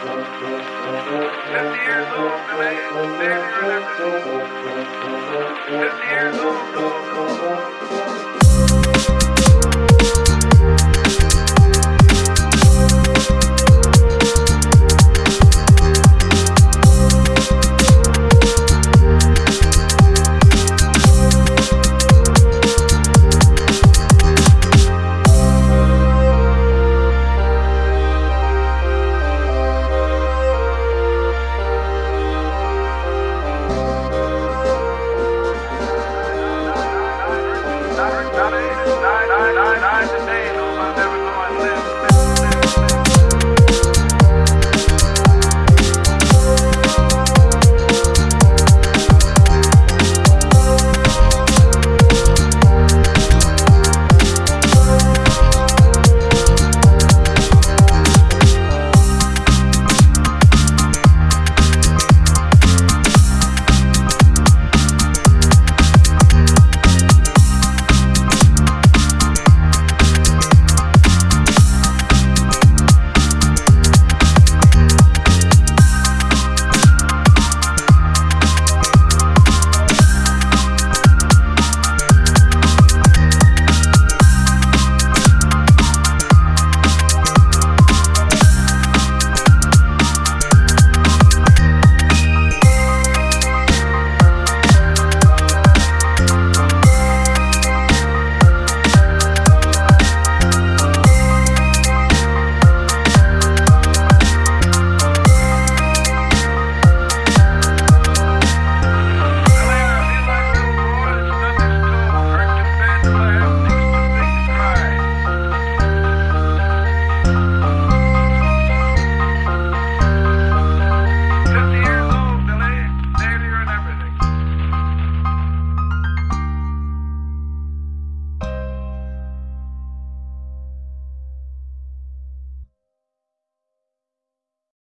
Fifty years old, man. Fifty years old,